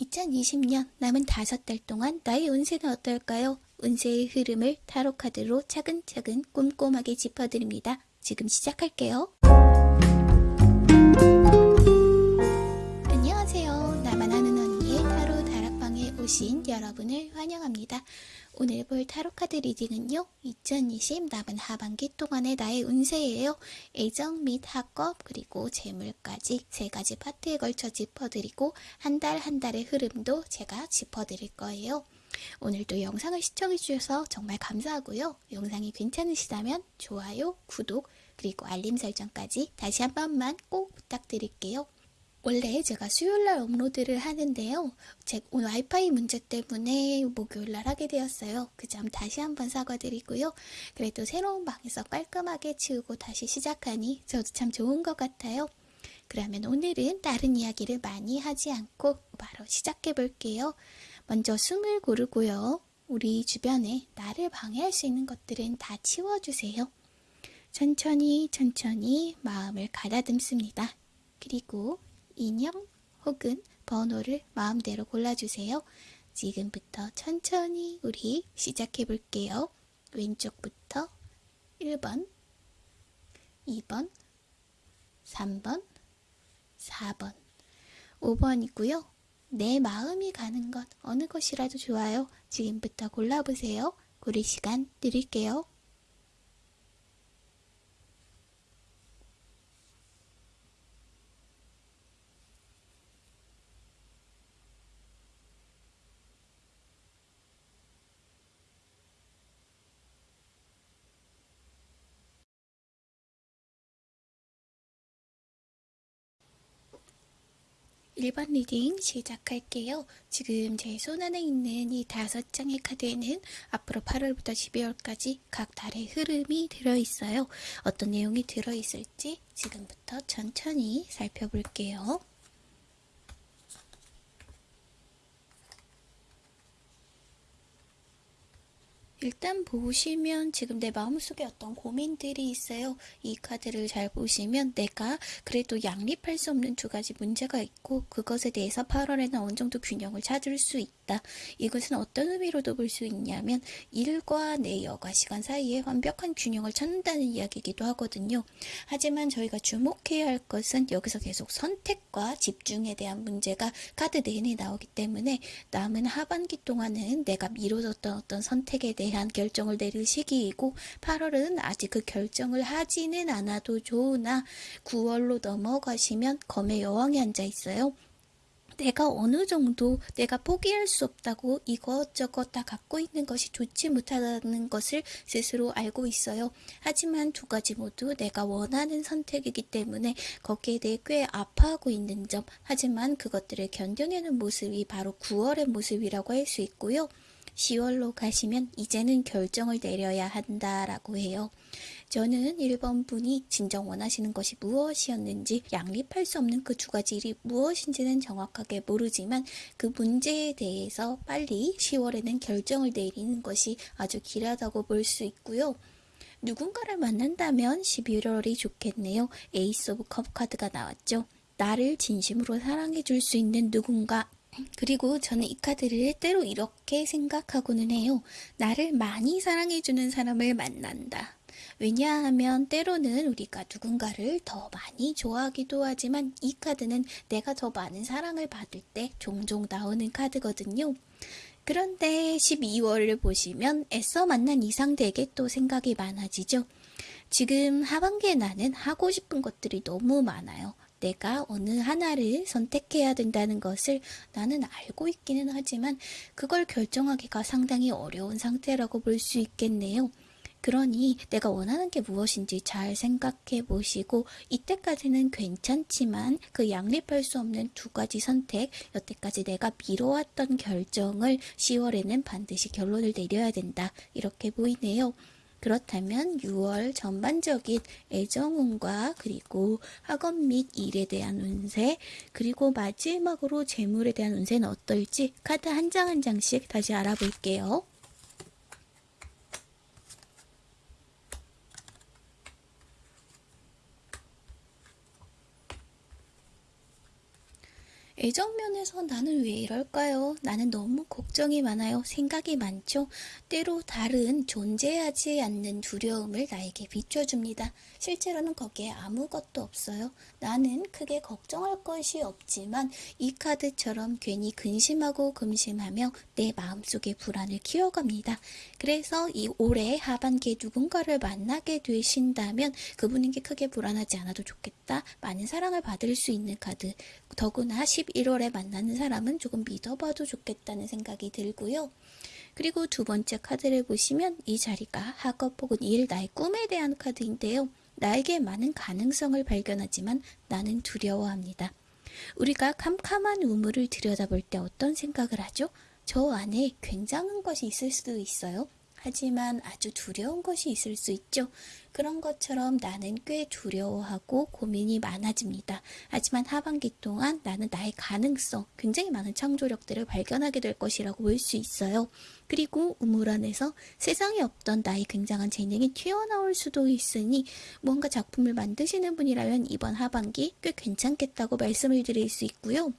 2020년 남은 다섯 달 동안 나의 운세는 어떨까요? 운세의 흐름을 타로카드로 차근차근 꼼꼼하게 짚어드립니다. 지금 시작할게요. 오신 여러분을 환영합니다. 오늘 볼 타로카드 reading은요. 2020 남은 하반기 동안의 나의 운세예요. 애정 및 학업 그리고 재물까지 세 가지 파트에 걸쳐 짚어드리고 한달한 달의 흐름도 제가 짚어드릴 거예요. 오늘도 영상을 시청해주셔서 정말 감사하고요. 영상이 괜찮으시다면 좋아요, 구독, 그리고 알림 설정까지 다시 한 번만 꼭 부탁드릴게요. 원래 제가 수요일날 업로드를 하는데요. 제 와이파이 문제 때문에 목요일날 하게 되었어요. 그 점 다시 한번 사과드리고요. 그래도 새로운 방에서 깔끔하게 치우고 다시 시작하니 저도 참 좋은 것 같아요. 그러면 오늘은 다른 이야기를 많이 하지 않고 바로 시작해 볼게요. 먼저 숨을 고르고요. 우리 주변에 나를 방해할 수 있는 것들은 다 치워주세요. 천천히 천천히 마음을 가다듬습니다. 그리고 인형 혹은 번호를 마음대로 골라주세요. 지금부터 천천히 우리 시작해 볼게요. 왼쪽부터 1번, 2번, 3번, 4번, 5번이고요. 내 마음이 가는 것 어느 것이라도 좋아요. 지금부터 골라보세요. 고를 시간 드릴게요. 일번 reading 시작할게요. 지금 제 손 안에 있는 이 다섯 장의 카드에는 앞으로 8월부터 12월까지 각 달의 흐름이 들어있어요. 어떤 내용이 들어있을지 지금부터 천천히 살펴볼게요. 일단 보시면 지금 내 마음속에 어떤 고민들이 있어요. 이 카드를 잘 보시면 내가 그래도 양립할 수 없는 두 가지 문제가 있고 그것에 대해서 8월에는 어느 정도 균형을 찾을 수 있다. 이것은 어떤 의미로도 볼 수 있냐면 일과 내 여가 시간 사이에 완벽한 균형을 찾는다는 이야기이기도 하거든요. 하지만 저희가 주목해야 할 것은 여기서 계속 선택과 집중에 대한 문제가 카드 내내 나오기 때문에 남은 하반기 동안은 내가 미뤄뒀던 어떤 선택에 대한 결정을 내릴 시기이고 8월은 아직 그 결정을 하지는 않아도 좋으나 9월로 넘어가시면 검의 여왕이 앉아 있어요. 내가 어느 정도 내가 포기할 수 없다고 이것저것 다 갖고 있는 것이 좋지 못하다는 것을 스스로 알고 있어요. 하지만 두 가지 모두 내가 원하는 선택이기 때문에 거기에 대해 꽤 아파하고 있는 점 하지만 그것들을 견뎌내는 모습이 바로 9월의 모습이라고 할 수 있고요. 10월로 가시면 이제는 결정을 내려야 한다라고 해요. 저는 1번 분이 진정 원하시는 것이 무엇이었는지 양립할 수 없는 그 두 가지 일이 무엇인지는 정확하게 모르지만 그 문제에 대해서 빨리 10월에는 결정을 내리는 것이 아주 길하다고 볼 수 있고요. 누군가를 만난다면 11월이 좋겠네요. Ace of Cup 카드가 나왔죠. 나를 진심으로 사랑해 줄 수 있는 누군가 그리고 저는 이 카드를 때로 이렇게 생각하고는 해요. 나를 많이 사랑해주는 사람을 만난다. 왜냐하면 때로는 우리가 누군가를 더 많이 좋아하기도 하지만 이 카드는 내가 더 많은 사랑을 받을 때 종종 나오는 카드거든요. 그런데 12월을 보시면 애써 만난 이 상대에게 또 생각이 많아지죠. 지금 하반기에 나는 하고 싶은 것들이 너무 많아요. 내가 어느 하나를 선택해야 된다는 것을 나는 알고 있기는 하지만 그걸 결정하기가 상당히 어려운 상태라고 볼 수 있겠네요. 그러니 내가 원하는 게 무엇인지 잘 생각해 보시고 이때까지는 괜찮지만 그 양립할 수 없는 두 가지 선택, 여태까지 내가 미뤄왔던 결정을 10월에는 반드시 결론을 내려야 된다. 이렇게 보이네요. 그렇다면 6월 전반적인 애정운과 그리고 학업 및 일에 대한 운세 그리고 마지막으로 재물에 대한 운세는 어떨지 카드 한 장 한 장씩 다시 알아볼게요. 애정 면에서 나는 왜 이럴까요? 나는 너무 걱정이 많아요. 생각이 많죠? 때로 다른 존재하지 않는 두려움을 나에게 비춰줍니다. 실제로는 거기에 아무것도 없어요. 나는 크게 걱정할 것이 없지만 이 카드처럼 괜히 근심하고 금심하며 내 마음속에 불안을 키워갑니다. 그래서 이 올해 하반기에 누군가를 만나게 되신다면 그분에게 크게 불안하지 않아도 좋겠다. 많은 사랑을 받을 수 있는 카드. 더구나 11월에 만나는 사람은 조금 믿어봐도 좋겠다는 생각이 들고요. 그리고 두 번째 카드를 보시면 이 자리가 학업 혹은 일, 나의 꿈에 대한 카드인데요. 나에게 많은 가능성을 발견하지만 나는 두려워합니다. 우리가 캄캄한 우물을 들여다볼 때 어떤 생각을 하죠? 저 안에 굉장한 것이 있을 수도 있어요. 하지만 아주 두려운 것이 있을 수 있죠. 그런 것처럼 나는 꽤 두려워하고 고민이 많아집니다. 하지만 하반기 동안 나는 나의 가능성, 굉장히 많은 창조력들을 발견하게 될 것이라고 볼 수 있어요. 그리고 우물 안에서 세상에 없던 나의 굉장한 재능이 튀어나올 수도 있으니 뭔가 작품을 만드시는 분이라면 이번 하반기 꽤 괜찮겠다고 말씀을 드릴 수 있고요.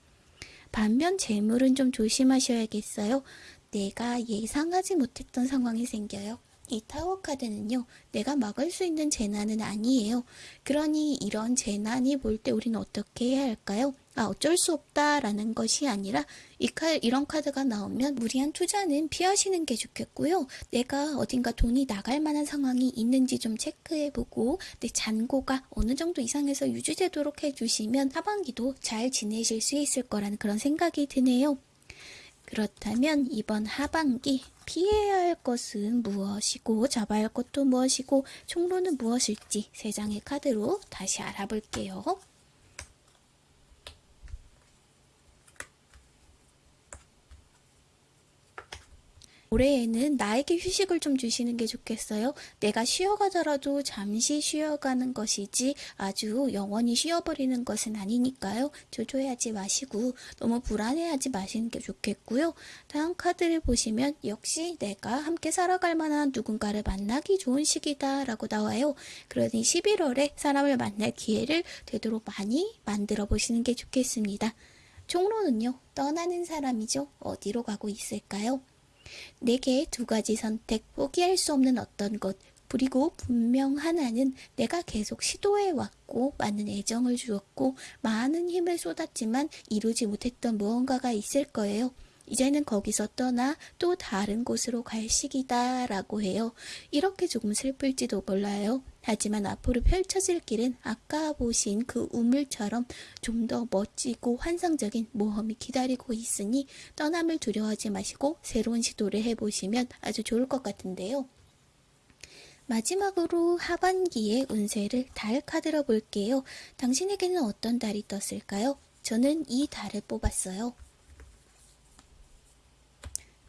반면 재물은 좀 조심하셔야겠어요. 내가 예상하지 못했던 상황이 생겨요. 이 타워 카드는요, 내가 막을 수 있는 재난은 아니에요. 그러니 이런 재난이 볼 때 우리는 어떻게 해야 할까요? 아, 어쩔 수 없다라는 것이 아니라 이 카, 이런 카드가 나오면 무리한 투자는 피하시는 게 좋겠고요. 내가 어딘가 돈이 나갈 만한 상황이 있는지 좀 체크해보고 내 잔고가 어느 정도 이상에서 유지되도록 해주시면 하반기도 잘 지내실 수 있을 거라는 그런 생각이 드네요. 그렇다면 이번 하반기 피해야 할 것은 무엇이고 잡아야 할 것도 무엇이고 총로는 무엇일지 세 장의 카드로 다시 알아볼게요. 올해에는 나에게 휴식을 좀 주시는 게 좋겠어요. 내가 쉬어가더라도 잠시 쉬어가는 것이지 아주 영원히 쉬어버리는 것은 아니니까요. 조조해하지 마시고 너무 불안해하지 마시는 게 좋겠고요. 다음 카드를 보시면 역시 내가 함께 살아갈 만한 누군가를 만나기 좋은 시기다 라고 나와요. 그러니 11월에 사람을 만날 기회를 되도록 많이 만들어 보시는 게 좋겠습니다. 총로는요, 떠나는 사람이죠. 어디로 가고 있을까요? 내게 두 가지 선택, 포기할 수 없는 어떤 것, 그리고 분명 하나는 내가 계속 시도해 왔고 많은 애정을 주었고 많은 힘을 쏟았지만 이루지 못했던 무언가가 있을 거예요. 이제는 거기서 떠나 또 다른 곳으로 갈 시기다 라고 해요. 이렇게 조금 슬플지도 몰라요. 하지만 앞으로 펼쳐질 길은 아까 보신 그 우물처럼 좀 더 멋지고 환상적인 모험이 기다리고 있으니 떠남을 두려워하지 마시고 새로운 시도를 해보시면 아주 좋을 것 같은데요. 마지막으로 하반기의 운세를 달 카드로 볼게요. 당신에게는 어떤 달이 떴을까요? 저는 이 달을 뽑았어요.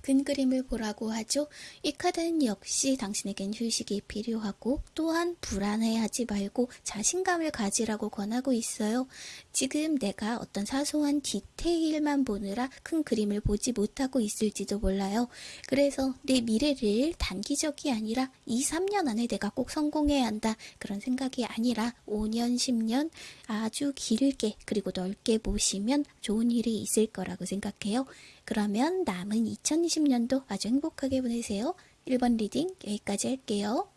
큰 그림을 보라고 하죠. 이 카드는 역시 당신에겐 휴식이 필요하고 또한 불안해하지 말고 자신감을 가지라고 권하고 있어요. 지금 내가 어떤 사소한 디테일만 보느라 큰 그림을 보지 못하고 있을지도 몰라요. 그래서 내 미래를 단기적이 아니라 2, 3년 안에 내가 꼭 성공해야 한다. 그런 생각이 아니라 5년, 10년 아주 길게 그리고 넓게 보시면 좋은 일이 있을 거라고 생각해요. 그러면 남은 2020년도 아주 행복하게 보내세요. 1번 reading 여기까지 할게요.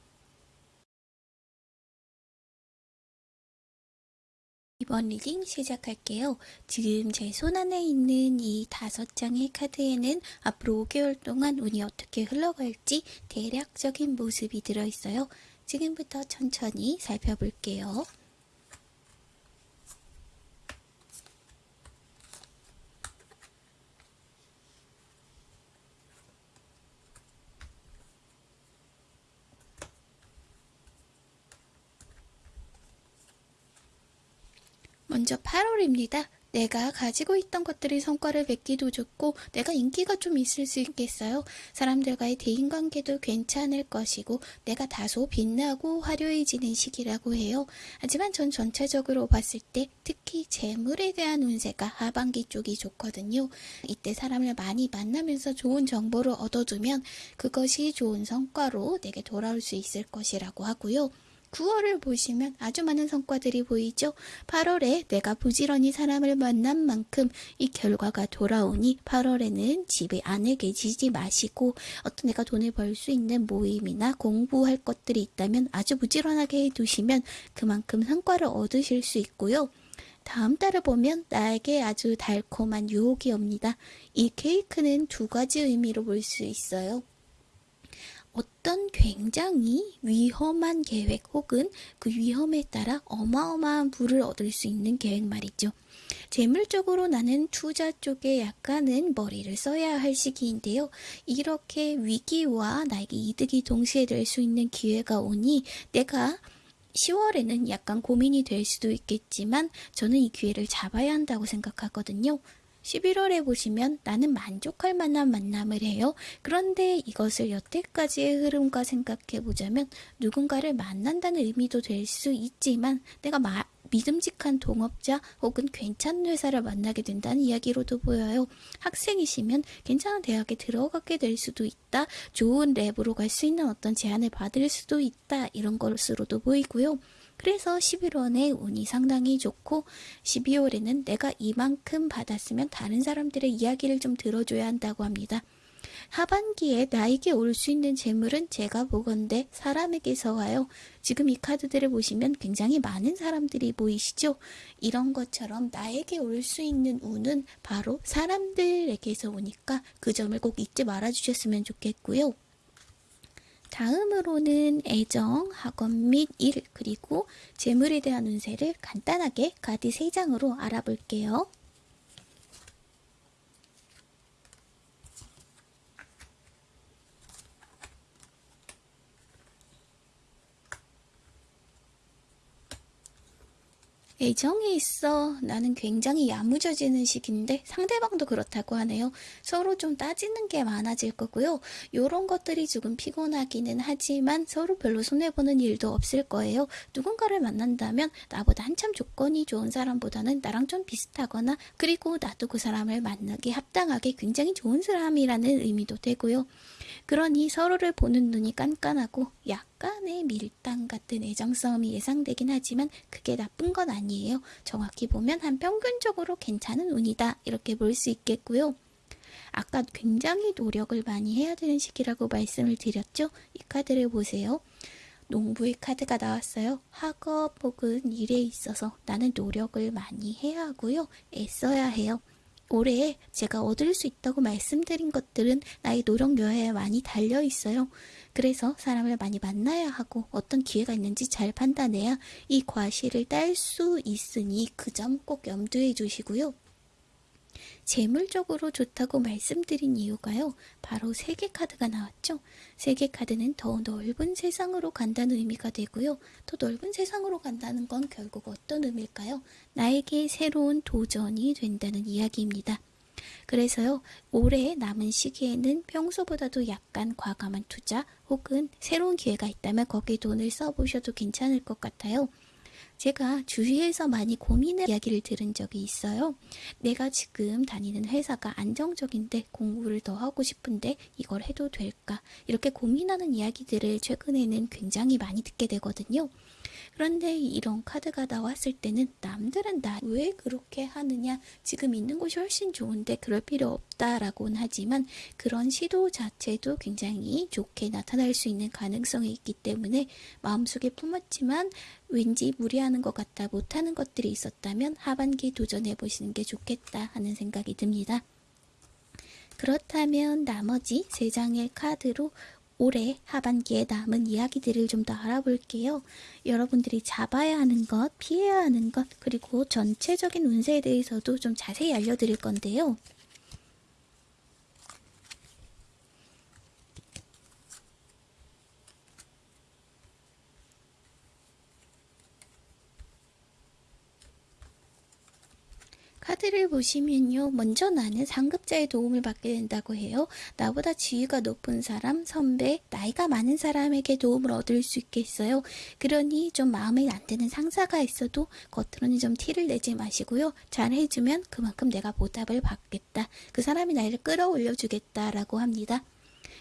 이번 reading 시작할게요. 지금 제 손 안에 있는 이 다섯 장의 카드에는 앞으로 5개월 동안 운이 어떻게 흘러갈지 대략적인 모습이 들어있어요. 지금부터 천천히 살펴볼게요. 먼저 8월입니다. 내가 가지고 있던 것들이 성과를 맺기도 좋고 내가 인기가 좀 있을 수 있겠어요. 사람들과의 대인관계도 괜찮을 것이고 내가 다소 빛나고 화려해지는 시기라고 해요. 하지만 전 전체적으로 봤을 때 특히 재물에 대한 운세가 하반기 쪽이 좋거든요. 이때 사람을 많이 만나면서 좋은 정보를 얻어두면 그것이 좋은 성과로 내게 돌아올 수 있을 것이라고 하고요. 9월을 보시면 아주 많은 성과들이 보이죠. 8월에 내가 부지런히 사람을 만난 만큼 이 결과가 돌아오니 8월에는 집에 안에 계시지 마시고 어떤 내가 돈을 벌 수 있는 모임이나 공부할 것들이 있다면 아주 부지런하게 해두시면 그만큼 성과를 얻으실 수 있고요. 다음 달을 보면 나에게 아주 달콤한 유혹이 옵니다. 이 케이크는 두 가지 의미로 볼 수 있어요. 어떤 굉장히 위험한 계획 혹은 그 위험에 따라 어마어마한 부를 얻을 수 있는 계획 말이죠. 재물적으로 나는 투자 쪽에 약간은 머리를 써야 할 시기인데요. 이렇게 위기와 나에게 이득이 동시에 될 수 있는 기회가 오니 내가 10월에는 약간 고민이 될 수도 있겠지만 저는 이 기회를 잡아야 한다고 생각하거든요. 11월에 보시면 나는 만족할 만한 만남을 해요. 그런데 이것을 여태까지의 흐름과 생각해 보자면 누군가를 만난다는 의미도 될 수 있지만 내가 마, 믿음직한 동업자 혹은 괜찮은 회사를 만나게 된다는 이야기로도 보여요. 학생이시면 괜찮은 대학에 들어가게 될 수도 있다. 좋은 랩으로 갈 수 있는 어떤 제안을 받을 수도 있다. 이런 것으로도 보이고요. 그래서 11월에 운이 상당히 좋고 12월에는 내가 이만큼 받았으면 다른 사람들의 이야기를 좀 들어줘야 한다고 합니다. 하반기에 나에게 올 수 있는 재물은 제가 보건대 사람에게서 와요. 지금 이 카드들을 보시면 굉장히 많은 사람들이 보이시죠? 이런 것처럼 나에게 올 수 있는 운은 바로 사람들에게서 오니까 그 점을 꼭 잊지 말아 주셨으면 좋겠고요. 다음으로는 애정, 학원 및 일, 그리고 재물에 대한 운세를 간단하게 카드 3장으로 알아볼게요. 애정에 있어 나는 굉장히 야무져지는 시기인데 상대방도 그렇다고 하네요. 서로 좀 따지는 게 많아질 거고요. 이런 것들이 조금 피곤하기는 하지만 서로 별로 손해보는 일도 없을 거예요. 누군가를 만난다면 나보다 한참 조건이 좋은 사람보다는 나랑 좀 비슷하거나 그리고 나도 그 사람을 만나기 합당하게 굉장히 좋은 사람이라는 의미도 되고요. 그러니 서로를 보는 눈이 깐깐하고 약간의 밀당 같은 애정싸움이 예상되긴 하지만 그게 나쁜 건 아니에요. 정확히 보면 한 평균적으로 괜찮은 운이다 이렇게 볼 수 있겠고요. 아까 굉장히 노력을 많이 해야 되는 시기라고 말씀을 드렸죠? 이 카드를 보세요. 농부의 카드가 나왔어요. 학업 혹은 일에 있어서 나는 노력을 많이 해야 하고요. 애써야 해요. 올해 제가 얻을 수 있다고 말씀드린 것들은 나의 노력여에 많이 달려 있어요. 그래서 사람을 많이 만나야 하고 어떤 기회가 있는지 잘 판단해야 이 과실을 딸 수 있으니 그 점 꼭 염두해 주시고요. 재물적으로 좋다고 말씀드린 이유가요. 바로 세계 카드가 나왔죠. 세계 카드는 더 넓은 세상으로 간다는 의미가 되고요. 더 넓은 세상으로 간다는 건 결국 어떤 의미일까요? 나에게 새로운 도전이 된다는 이야기입니다. 그래서요, 올해 남은 시기에는 평소보다도 약간 과감한 투자 혹은 새로운 기회가 있다면 거기에 돈을 써보셔도 괜찮을 것 같아요. 제가 주위에서 많이 고민의 이야기를 들은 적이 있어요. 내가 지금 다니는 회사가 안정적인데 공부를 더 하고 싶은데 이걸 해도 될까? 이렇게 고민하는 이야기들을 최근에는 굉장히 많이 듣게 되거든요. 그런데 이런 카드가 나왔을 때는 남들은 나 왜 그렇게 하느냐 지금 있는 곳이 훨씬 좋은데 그럴 필요 없다라고는 하지만 그런 시도 자체도 굉장히 좋게 나타날 수 있는 가능성이 있기 때문에 마음속에 품었지만 왠지 무리하는 것 같다 못하는 것들이 있었다면 하반기 도전해 보시는 게 좋겠다 하는 생각이 듭니다. 그렇다면 나머지 세 장의 카드로 올해 하반기에 남은 이야기들을 좀 더 알아볼게요. 여러분들이 잡아야 하는 것, 피해야 하는 것, 그리고 전체적인 운세에 대해서도 좀 자세히 알려드릴 건데요. 카드를 보시면요. 먼저 나는 상급자의 도움을 받게 된다고 해요. 나보다 지위가 높은 사람, 선배, 나이가 많은 사람에게 도움을 얻을 수 있겠어요. 그러니 좀 마음에 안 드는 상사가 있어도 겉으로는 좀 티를 내지 마시고요. 잘 해주면 그만큼 내가 보답을 받겠다. 그 사람이 나를 끌어올려 주겠다라고 합니다.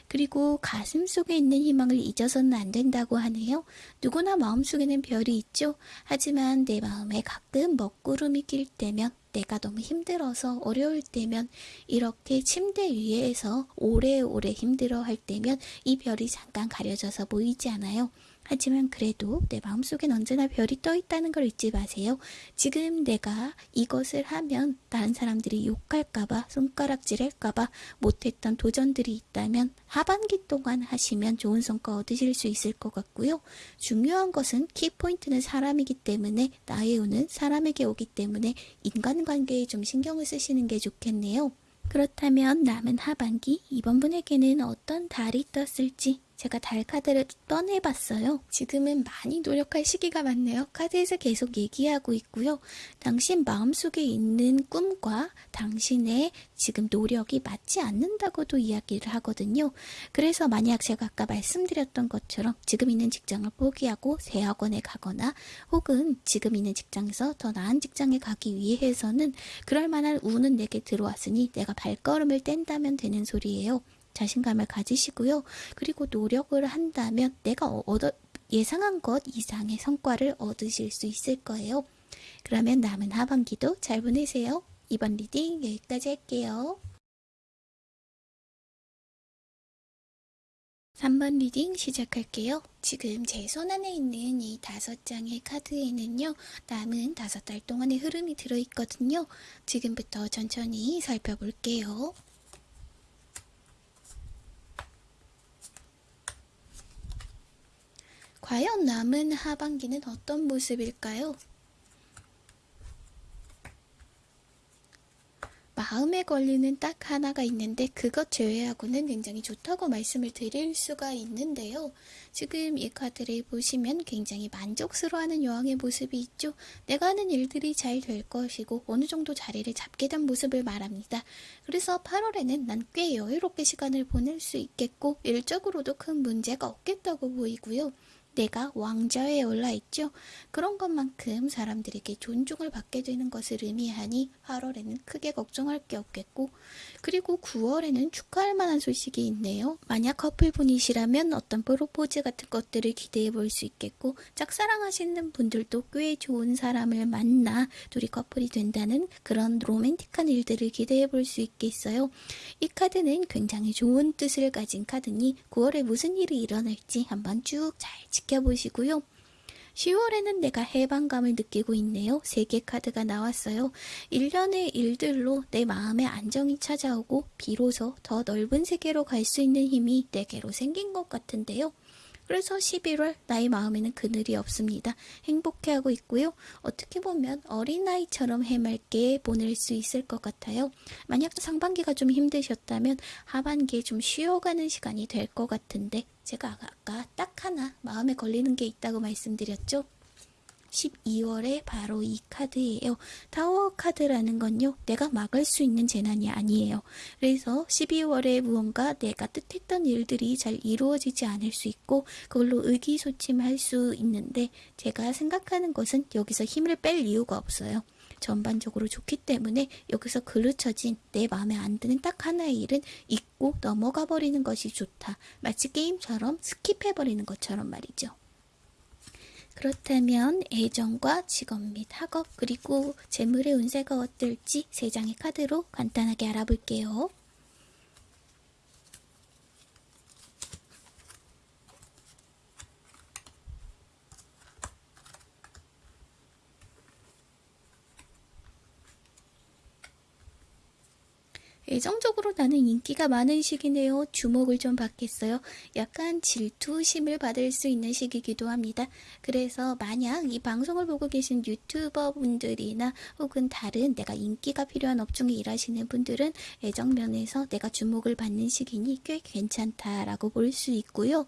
그리고 가슴 속에 있는 희망을 잊어서는 안 된다고 하네요. 누구나 마음속에는 별이 있죠. 하지만 내 마음에 가끔 먹구름이 낄 때면 내가 너무 힘들어서 어려울 때면 이렇게 침대 위에서 오래오래 힘들어 할 때면 이 별이 잠깐 가려져서 보이지 않아요. 하지만 그래도 내 마음속엔 언제나 별이 떠 있다는 걸 잊지 마세요. 지금 내가 이것을 하면 다른 사람들이 욕할까봐, 손가락질 할까봐 못했던 도전들이 있다면 하반기 동안 하시면 좋은 성과 얻으실 수 있을 것 같고요. 중요한 것은 키포인트는 사람이기 때문에 나의 운은 사람에게 오기 때문에 인간관계에 좀 신경을 쓰시는 게 좋겠네요. 그렇다면 남은 하반기 이번 분에게는 어떤 달이 떴을지 제가 달 카드를 떠내봤어요. 지금은 많이 노력할 시기가 많네요. 카드에서 계속 얘기하고 있고요. 당신 마음속에 있는 꿈과 당신의 지금 노력이 맞지 않는다고도 이야기를 하거든요. 그래서 만약 제가 아까 말씀드렸던 것처럼 지금 있는 직장을 포기하고 새 학원에 가거나 혹은 지금 있는 직장에서 더 나은 직장에 가기 위해서는 그럴 만한 운은 내게 들어왔으니 내가 발걸음을 뗀다면 되는 소리예요. 자신감을 가지시고요. 그리고 노력을 한다면 내가 얻어, 예상한 것 이상의 성과를 얻으실 수 있을 거예요. 그러면 남은 하반기도 잘 보내세요. 이번 reading 여기까지 할게요. 3번 reading 시작할게요. 지금 제 손 안에 있는 이 다섯 장의 카드에는요, 남은 다섯 달 동안의 흐름이 들어있거든요. 지금부터 천천히 살펴볼게요. 과연 남은 하반기는 어떤 모습일까요? 마음에 걸리는 딱 하나가 있는데 그것 제외하고는 굉장히 좋다고 말씀을 드릴 수가 있는데요. 지금 이 카드를 보시면 굉장히 만족스러워하는 여왕의 모습이 있죠. 내가 하는 일들이 잘 될 것이고 어느 정도 자리를 잡게 된 모습을 말합니다. 그래서 8월에는 난 꽤 여유롭게 시간을 보낼 수 있겠고 일적으로도 큰 문제가 없겠다고 보이고요. 내가 왕좌에 올라있죠. 그런 것만큼 사람들에게 존중을 받게 되는 것을 의미하니 8월에는 크게 걱정할 게 없겠고 그리고 9월에는 축하할 만한 소식이 있네요. 만약 커플분이시라면 어떤 프로포즈 같은 것들을 기대해 볼 수 있겠고 짝사랑하시는 분들도 꽤 좋은 사람을 만나 둘이 커플이 된다는 그런 로맨틱한 일들을 기대해 볼 수 있겠어요. 이 카드는 굉장히 좋은 뜻을 가진 카드니 9월에 무슨 일이 일어날지 한번 쭉 잘 지켜보 시고요. 10월에는 내가 해방감을 느끼고 있네요. 세개 카드가 나왔어요. 1년의 일들로 내 마음의 안정이 찾아오고 비로소 더 넓은 세계로 갈 수 있는 힘이 내게로 생긴 것 같은데요. 그래서 11월 나의 마음에는 그늘이 없습니다. 행복해하고 있고요. 어떻게 보면 어린아이처럼 해맑게 보낼 수 있을 것 같아요. 만약 상반기가 좀 힘드셨다면 하반기에 좀 쉬어가는 시간이 될 것 같은데 제가 아까 딱 하나 마음에 걸리는 게 있다고 말씀드렸죠. 12월에 바로 이 카드예요. 타워 카드라는 건요. 내가 막을 수 있는 재난이 아니에요. 그래서 12월에 무언가 내가 뜻했던 일들이 잘 이루어지지 않을 수 있고 그걸로 의기소침할 수 있는데 제가 생각하는 것은 여기서 힘을 뺄 이유가 없어요. 전반적으로 좋기 때문에 여기서 그르쳐진 내 마음에 안 드는 딱 하나의 일은 잊고 넘어가 버리는 것이 좋다. 마치 게임처럼 skip해 버리는 것처럼 말이죠. 그렇다면 애정과 직업 및 학업 그리고 재물의 운세가 어떨지 세 장의 카드로 간단하게 알아볼게요. 애정적으로 나는 인기가 많은 시기네요. 주목을 좀 받겠어요. 약간 질투심을 받을 수 있는 시기이기도 합니다. 그래서 만약 이 방송을 보고 계신 유튜버 분들이나 혹은 다른 내가 인기가 필요한 업종에 일하시는 분들은 애정면에서 내가 주목을 받는 시기니 꽤 괜찮다라고 볼 수 있고요.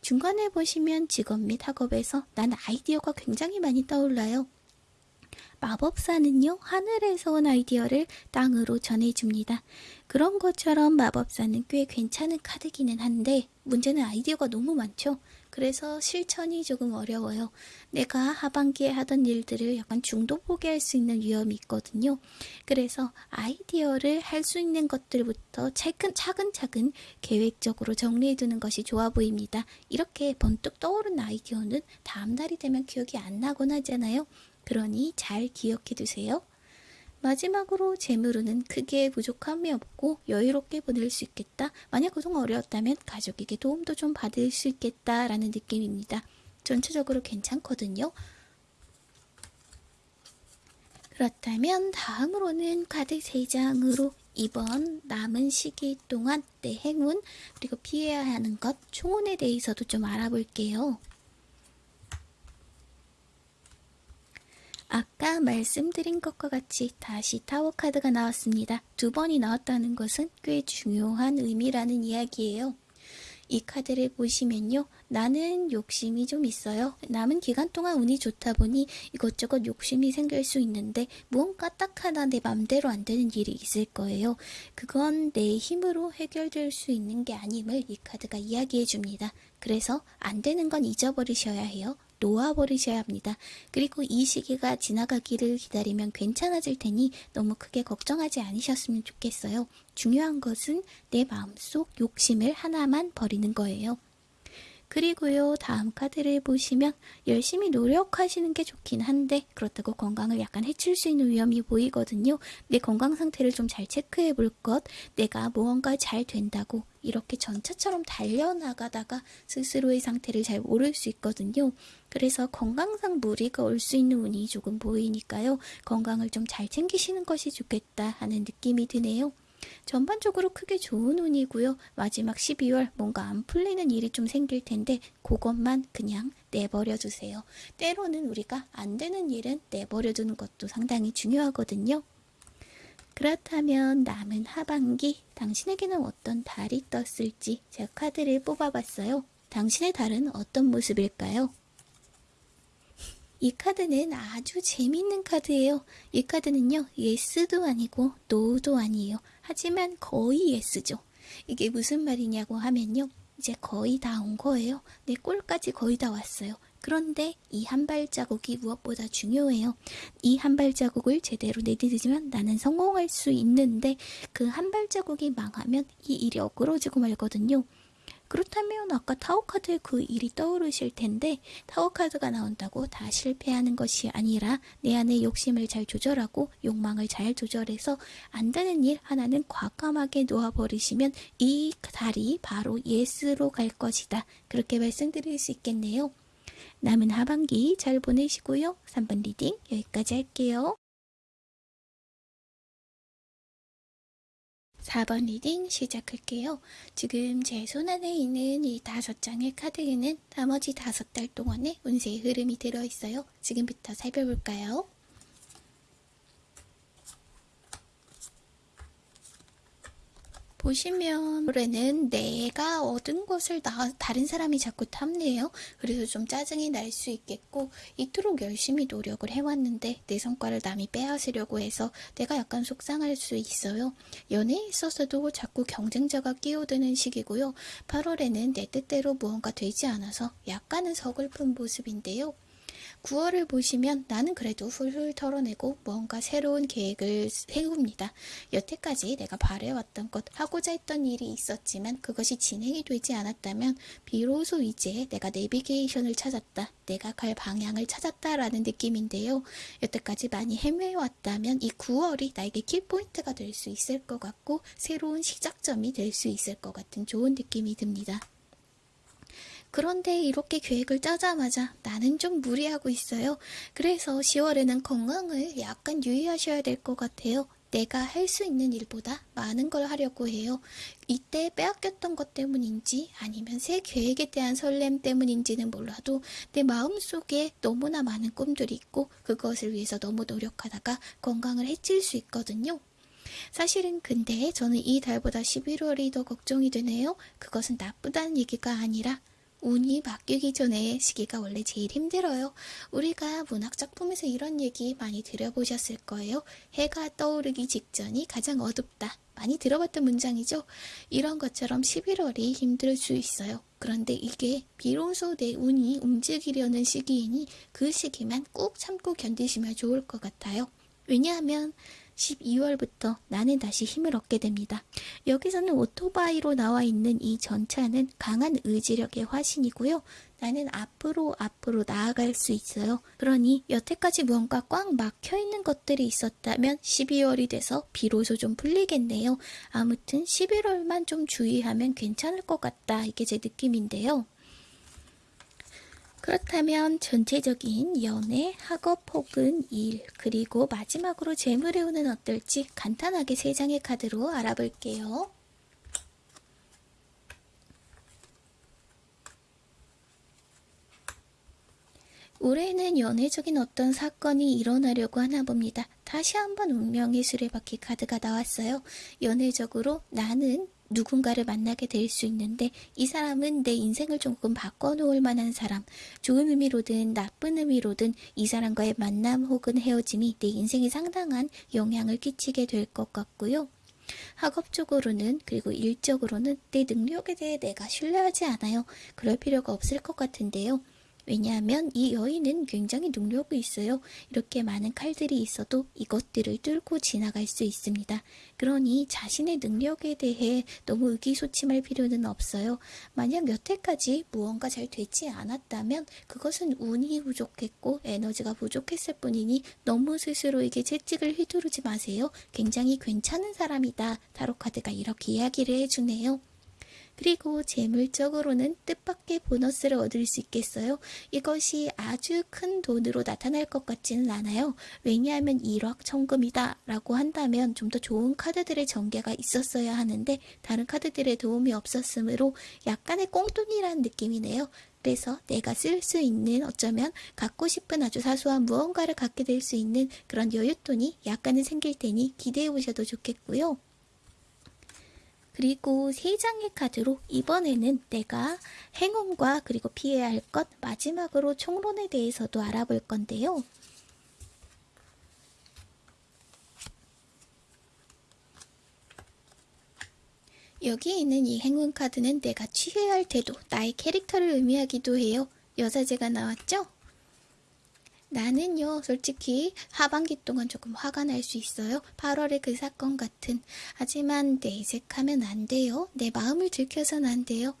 중간에 보시면 직업 및 학업에서 난 아이디어가 굉장히 많이 떠올라요. 마법사는요, 하늘에서 온 아이디어를 땅으로 전해줍니다. 그런 것처럼 마법사는 꽤 괜찮은 카드기는 한데, 문제는 아이디어가 너무 많죠? 그래서 실천이 조금 어려워요. 내가 하반기에 하던 일들을 약간 중도 포기할 수 있는 위험이 있거든요. 그래서 아이디어를 할 수 있는 것들부터 차근, 차근차근 계획적으로 정리해 두는 것이 좋아 보입니다. 이렇게 번뜩 떠오른 아이디어는 다음 날이 되면 기억이 안 나곤 하잖아요. 그러니 잘 기억해 두세요. 마지막으로 재물로는 크게 부족함이 없고 여유롭게 보낼 수 있겠다. 만약 그동안 어려웠다면 가족에게 도움도 좀 받을 수 있겠다라는 느낌입니다. 전체적으로 괜찮거든요. 그렇다면 다음으로는 카드 3장으로 이번 남은 시기 동안 내 행운 그리고 피해야 하는 것 총운에 대해서도 좀 알아볼게요. 아까 말씀드린 것과 같이 다시 타워 카드가 나왔습니다. 두 번이 나왔다는 것은 꽤 중요한 의미라는 이야기예요. 이 카드를 보시면요. 나는 욕심이 좀 있어요. 남은 기간 동안 운이 좋다 보니 이것저것 욕심이 생길 수 있는데 무언가 딱 하나 내 맘대로 안 되는 일이 있을 거예요. 그건 내 힘으로 해결될 수 있는 게 아님을 이 카드가 이야기해 줍니다. 그래서 안 되는 건 잊어버리셔야 해요. 놓아버리셔야 합니다. 그리고 이 시기가 지나가기를 기다리면 괜찮아질 테니 너무 크게 걱정하지 않으셨으면 좋겠어요. 중요한 것은 내 마음속 욕심을 하나만 버리는 거예요. 그리고요, 다음 카드를 보시면 열심히 노력하시는 게 좋긴 한데 그렇다고 건강을 약간 해칠 수 있는 위험이 보이거든요. 내 건강 상태를 좀 잘 체크해 볼 것, 내가 무언가 잘 된다고 이렇게 전차처럼 달려나가다가 스스로의 상태를 잘 모를 수 있거든요. 그래서 건강상 무리가 올 수 있는 운이 조금 보이니까요. 건강을 좀 잘 챙기시는 것이 좋겠다 하는 느낌이 드네요. 전반적으로 크게 좋은 운이고요. 마지막 12월 뭔가 안 풀리는 일이 좀 생길 텐데 그것만 그냥 내버려 두세요. 때로는 우리가 안 되는 일은 내버려 두는 것도 상당히 중요하거든요. 그렇다면 남은 하반기 당신에게는 어떤 달이 떴을지 제가 카드를 뽑아봤어요. 당신의 달은 어떤 모습일까요? 이 카드는 아주 재밌는 카드예요. 이 카드는요, yes도 아니고 no도 아니에요. 하지만 거의 yes죠. 이게 무슨 말이냐고 하면요. 이제 거의 다 온 거예요. 내 골까지 거의 다 왔어요. 그런데 이 한 발자국이 무엇보다 중요해요. 이 한 발자국을 제대로 내딛으면 나는 성공할 수 있는데 그 한 발자국이 망하면 이 일이 어그러지고 말거든요. 그렇다면 아까 Tower카드의 그 일이 떠오르실 텐데 Tower카드가 나온다고 다 실패하는 것이 아니라 내 안의 욕심을 잘 조절하고 욕망을 잘 조절해서 안 되는 일 하나는 과감하게 놓아버리시면 이 달이 바로 yes로 갈 것이다. 그렇게 말씀드릴 수 있겠네요. 남은 하반기 잘 보내시고요. 3번 reading 여기까지 할게요. 4번 reading 시작할게요. 지금 제 손안에 있는 이 다섯 장의 카드에는 나머지 다섯 달 동안의 운세의 흐름이 들어있어요. 지금부터 살펴볼까요? 보시면 올해는 내가 얻은 것을 나, 다른 사람이 자꾸 탐내요. 그래서 좀 짜증이 날 수 있겠고 이토록 열심히 노력을 해왔는데 내 성과를 남이 빼앗으려고 해서 내가 약간 속상할 수 있어요. 연애에 있어서도 자꾸 경쟁자가 끼어드는 시기고요. 8월에는 내 뜻대로 무언가 되지 않아서 약간은 서글픈 모습인데요. 9월을 보시면 나는 그래도 훌훌 털어내고 뭔가 새로운 계획을 세웁니다. 여태까지 내가 바래왔던 것, 하고자 했던 일이 있었지만 그것이 진행이 되지 않았다면 비로소 이제 내가 내비게이션을 찾았다. 내가 갈 방향을 찾았다라는 느낌인데요. 여태까지 많이 헤매왔다면 이 9월이 나에게 키포인트가 될 수 있을 것 같고 새로운 시작점이 될 수 있을 것 같은 좋은 느낌이 듭니다. 그런데 이렇게 계획을 짜자마자 나는 좀 무리하고 있어요. 그래서 10월에는 건강을 약간 유의하셔야 될 것 같아요. 내가 할 수 있는 일보다 많은 걸 하려고 해요. 이때 빼앗겼던 것 때문인지 아니면 새 계획에 대한 설렘 때문인지는 몰라도 내 마음속에 너무나 많은 꿈들이 있고 그것을 위해서 너무 노력하다가 건강을 해칠 수 있거든요. 사실은 근데 저는 이 달보다 11월이 더 걱정이 되네요. 그것은 나쁘다는 얘기가 아니라 운이 바뀌기 전에 시기가 원래 제일 힘들어요. 우리가 문학 작품에서 이런 얘기 많이 들어보셨을 거예요. 해가 떠오르기 직전이 가장 어둡다. 많이 들어봤던 문장이죠. 이런 것처럼 11월이 힘들 수 있어요. 그런데 이게 비로소 내 운이 움직이려는 시기이니 그 시기만 꾹 참고 견디시면 좋을 것 같아요. 왜냐하면 12월부터 나는 다시 힘을 얻게 됩니다. 여기서는 오토바이로 나와 있는 이 전차는 강한 의지력의 화신이고요. 나는 앞으로 앞으로 나아갈 수 있어요. 그러니 여태까지 무언가 꽉 막혀 있는 것들이 있었다면 12월이 돼서 비로소 좀 풀리겠네요. 아무튼 11월만 좀 주의하면 괜찮을 것 같다. 이게 제 느낌인데요. 그렇다면 전체적인 연애, 학업 혹은 일, 그리고 마지막으로 재물의 운은 어떨지 간단하게 세 장의 카드로 알아볼게요. 올해는 연애적인 어떤 사건이 일어나려고 하나 봅니다. 다시 한번 운명의 수레바퀴 카드가 나왔어요. 연애적으로 나는 누군가를 만나게 될 수 있는데 이 사람은 내 인생을 조금 바꿔놓을 만한 사람 좋은 의미로든 나쁜 의미로든 이 사람과의 만남 혹은 헤어짐이 내 인생에 상당한 영향을 끼치게 될 것 같고요. 학업적으로는 그리고 일적으로는 내 능력에 대해 내가 신뢰하지 않아요. 그럴 필요가 없을 것 같은데요. 왜냐하면 이 여인은 굉장히 능력이 있어요. 이렇게 많은 칼들이 있어도 이것들을 뚫고 지나갈 수 있습니다. 그러니 자신의 능력에 대해 너무 의기소침할 필요는 없어요. 만약 여태까지 무언가 잘 되지 않았다면 그것은 운이 부족했고 에너지가 부족했을 뿐이니 너무 스스로에게 채찍을 휘두르지 마세요. 굉장히 괜찮은 사람이다. 타로카드가 이렇게 이야기를 해주네요. 그리고 재물적으로는 뜻밖의 보너스를 얻을 수 있겠어요. 이것이 아주 큰 돈으로 나타날 것 같지는 않아요. 왜냐하면 1억 천금이다 라고 한다면 좀 더 좋은 카드들의 전개가 있었어야 하는데 다른 카드들의 도움이 없었으므로 약간의 꽁돈이라는 느낌이네요. 그래서 내가 쓸 수 있는 어쩌면 갖고 싶은 아주 사소한 무언가를 갖게 될 수 있는 그런 여윳돈이 약간은 생길 테니 기대해 보셔도 좋겠고요. 그리고 세 장의 카드로 이번에는 내가 행운과 그리고 피해야 할 것 마지막으로 총론에 대해서도 알아볼 건데요. 여기 있는 이 행운 카드는 내가 취해야 할 태도, 나의 캐릭터를 의미하기도 해요. 여자제가 나왔죠? 나는요, 솔직히 하반기 동안 조금 화가 날 수 있어요. 8월의 그 사건 같은. 하지만 내색하면 안 돼요. 내 마음을 들켜선 안 돼요.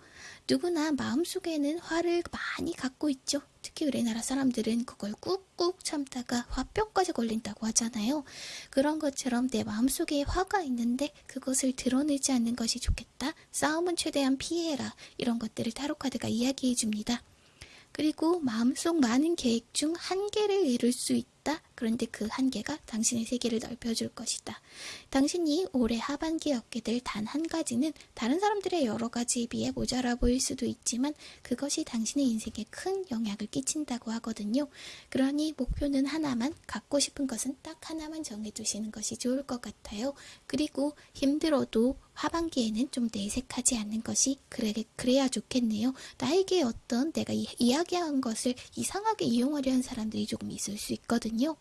누구나 마음속에는 화를 많이 갖고 있죠. 특히 우리나라 사람들은 그걸 꾹꾹 참다가 화병까지 걸린다고 하잖아요. 그런 것처럼 내 마음속에 화가 있는데 그것을 드러내지 않는 것이 좋겠다. 싸움은 최대한 피해라. 이런 것들을 타로카드가 이야기해 줍니다. 그리고 마음속 많은 계획 중 한 개를 이룰 수 있다. 그런데 그 한계가 당신의 세계를 넓혀줄 것이다. 당신이 올해 하반기에 얻게 될 단 한 가지는 다른 사람들의 여러 가지에 비해 모자라 보일 수도 있지만 그것이 당신의 인생에 큰 영향을 끼친다고 하거든요. 그러니 목표는 하나만, 갖고 싶은 것은 딱 하나만 정해두시는 것이 좋을 것 같아요. 그리고 힘들어도 하반기에는 좀 내색하지 않는 것이 그래, 그래야 좋겠네요. 나에게 어떤 내가 이, 이야기한 것을 이상하게 이용하려 한 사람들이 조금 있을 수 있거든요.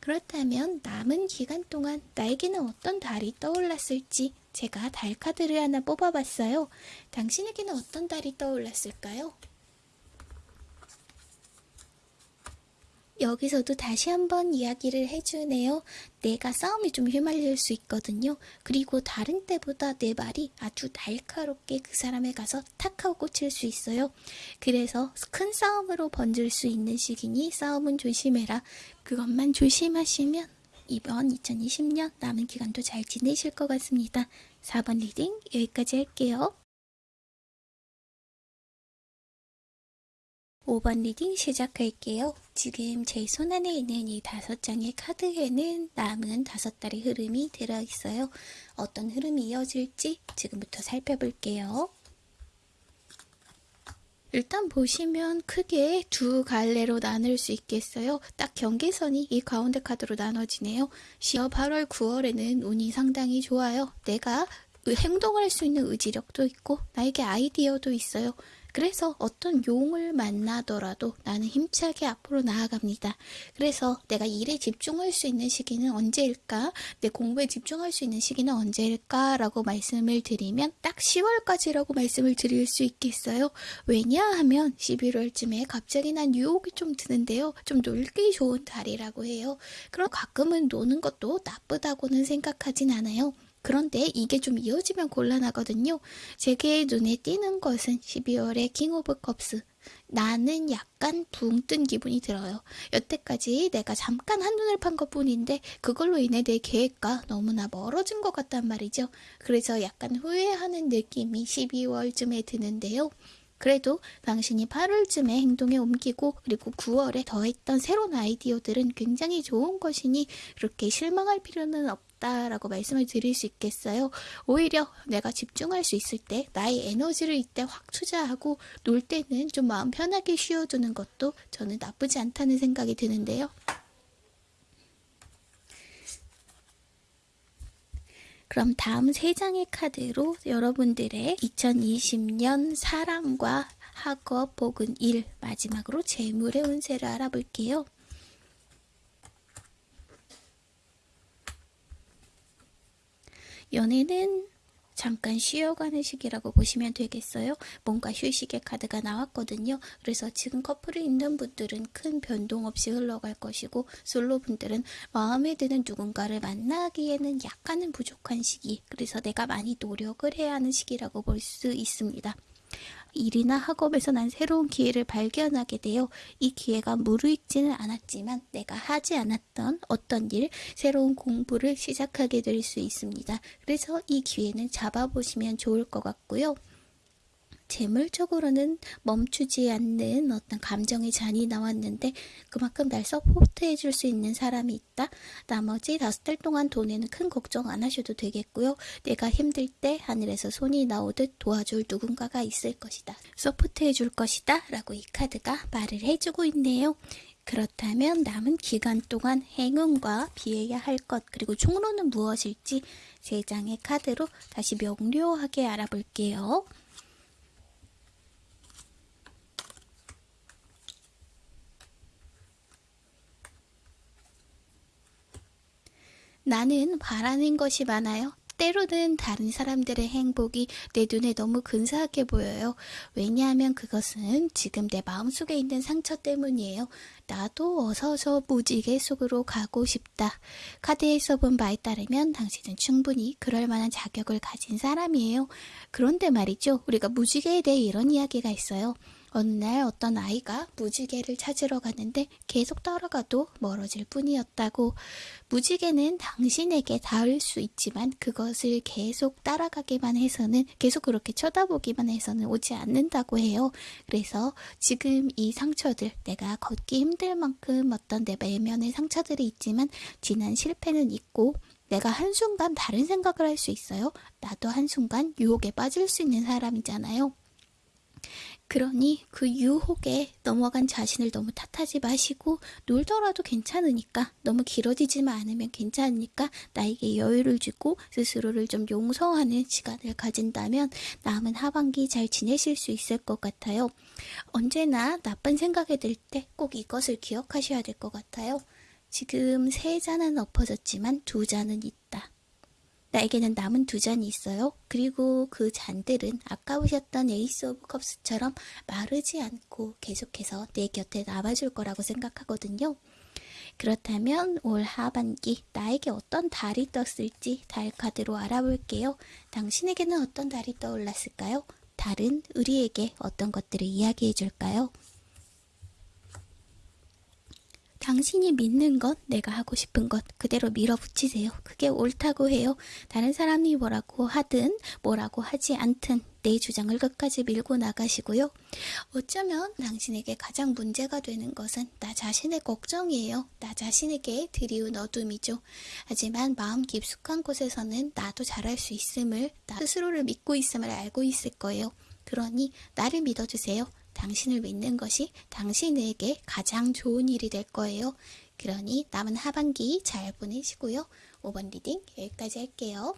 그렇다면 남은 기간 동안 나에게는 어떤 달이 떠올랐을지 제가 달 카드를 하나 뽑아봤어요. 당신에게는 어떤 달이 떠올랐을까요? 여기서도 다시 한번 이야기를 해주네요. 내가 싸움이 좀 휘말릴 수 있거든요. 그리고 다른 때보다 내 말이 아주 날카롭게 그 사람에 가서 탁 하고 꽂힐 수 있어요. 그래서 큰 싸움으로 번질 수 있는 시기니 싸움은 조심해라. 그것만 조심하시면 이번 2020년 남은 기간도 잘 지내실 것 같습니다. 4번 reading 여기까지 할게요. 5번 reading 시작할게요. 지금 제 손 안에 있는 이 다섯 장의 카드에는 남은 다섯 달의 흐름이 들어있어요. 어떤 흐름이 이어질지 지금부터 살펴볼게요. 일단 보시면 크게 두 갈래로 나눌 수 있겠어요. 딱 경계선이 이 가운데 카드로 나눠지네요. 8월, 9월에는 운이 상당히 좋아요. 내가 행동을 할수 있는 의지력도 있고 나에게 아이디어도 있어요. 그래서 어떤 용을 만나더라도 나는 힘차게 앞으로 나아갑니다. 그래서 내가 일에 집중할 수 있는 시기는 언제일까? 내 공부에 집중할 수 있는 시기는 언제일까? 라고 말씀을 드리면 딱 10월까지라고 말씀을 드릴 수 있겠어요. 왜냐하면 11월쯤에 갑자기 난 유혹이 좀 드는데요. 좀 놀기 좋은 달이라고 해요. 그럼 가끔은 노는 것도 나쁘다고는 생각하진 않아요. 그런데 이게 좀 이어지면 곤란하거든요. 제게 눈에 띄는 것은 12월의 King of Cups. 나는 약간 붕 뜬 기분이 들어요. 여태까지 내가 잠깐 한눈을 판 것 뿐인데 그걸로 인해 내 계획과 너무나 멀어진 것 같단 말이죠. 그래서 약간 후회하는 느낌이 12월쯤에 드는데요. 그래도 당신이 8월쯤에 행동에 옮기고 그리고 9월에 더했던 새로운 아이디어들은 굉장히 좋은 것이니 그렇게 실망할 필요는 없다 라고 말씀을 드릴 수 있겠어요. 오히려 내가 집중할 수 있을 때 나의 에너지를 이때 확 투자하고 놀 때는 좀 마음 편하게 쉬어두는 것도 저는 나쁘지 않다는 생각이 드는데요. 그럼 다음 세 장의 카드로 여러분들의 2020년 사랑과 학업 혹은 일 마지막으로 재물의 운세를 알아볼게요. 연애는 잠깐 쉬어가는 시기라고 보시면 되겠어요. 뭔가 휴식의 카드가 나왔거든요. 그래서 지금 커플이 있는 분들은 큰 변동 없이 흘러갈 것이고 솔로 분들은 마음에 드는 누군가를 만나기에는 약간은 부족한 시기. 그래서 내가 많이 노력을 해야 하는 시기라고 볼 수 있습니다. 일이나 학업에서 난 새로운 기회를 발견하게 되어 이 기회가 무르익지는 않았지만 내가 하지 않았던 어떤 일, 새로운 공부를 시작하게 될 수 있습니다. 그래서 이 기회는 잡아보시면 좋을 것 같고요. 재물적으로는 멈추지 않는 어떤 감정의 잔이 나왔는데 그만큼 날 서포트해 줄 수 있는 사람이 있다. 나머지 다섯 달 동안 돈에는 큰 걱정 안 하셔도 되겠고요. 내가 힘들 때 하늘에서 손이 나오듯 도와줄 누군가가 있을 것이다. 서포트해 줄 것이다. 라고 이 카드가 말을 해주고 있네요. 그렇다면 남은 기간 동안 행운과 비해야 할 것 그리고 총론은 무엇일지 세 장의 카드로 다시 명료하게 알아볼게요. 나는 바라는 것이 많아요. 때로는 다른 사람들의 행복이 내 눈에 너무 근사하게 보여요. 왜냐하면 그것은 지금 내 마음속에 있는 상처 때문이에요. 나도 어서서 무지개 속으로 가고 싶다. 카드에 써본 바에 따르면 당신은 충분히 그럴 만한 자격을 가진 사람이에요. 그런데 말이죠. 우리가 무지개에 대해 이런 이야기가 있어요. 어느 날 어떤 아이가 무지개를 찾으러 갔는데 계속 따라가도 멀어질 뿐이었다고. 무지개는 당신에게 닿을 수 있지만 그것을 계속 따라가기만 해서는 계속 그렇게 쳐다보기만 해서는 오지 않는다고 해요. 그래서 지금 이 상처들 내가 걷기 힘들 만큼 어떤 내 내면의 상처들이 있지만 지난 실패는 있고 내가 한순간 다른 생각을 할 수 있어요. 나도 한순간 유혹에 빠질 수 있는 사람이잖아요. 그러니 그 유혹에 넘어간 자신을 너무 탓하지 마시고 놀더라도 괜찮으니까 너무 길어지지만 않으면 괜찮으니까 나에게 여유를 주고 스스로를 좀 용서하는 시간을 가진다면 남은 하반기 잘 지내실 수 있을 것 같아요. 언제나 나쁜 생각이 들 때 꼭 이것을 기억하셔야 될 것 같아요. 지금 세 잔은 엎어졌지만 두 잔은 있다. 나에게는 남은 두 잔이 있어요. 그리고 그 잔들은 아까 보셨던 Ace of Cups처럼 마르지 않고 계속해서 내 곁에 남아줄 거라고 생각하거든요. 그렇다면 올 하반기 나에게 어떤 달이 떴을지 달 카드로 알아볼게요. 당신에게는 어떤 달이 떠올랐을까요? 달은 우리에게 어떤 것들을 이야기해 줄까요? 당신이 믿는 것, 내가 하고 싶은 것 그대로 밀어붙이세요. 그게 옳다고 해요. 다른 사람이 뭐라고 하든 뭐라고 하지 않든 내 주장을 끝까지 밀고 나가시고요. 어쩌면 당신에게 가장 문제가 되는 것은 나 자신의 걱정이에요. 나 자신에게 드리운 어둠이죠. 하지만 마음 깊숙한 곳에서는 나도 잘할 수 있음을, 나 스스로를 믿고 있음을 알고 있을 거예요. 그러니 나를 믿어주세요. 당신을 믿는 것이 당신에게 가장 좋은 일이 될 거예요. 그러니 남은 하반기 잘 보내시고요. 5번 reading 여기까지 할게요.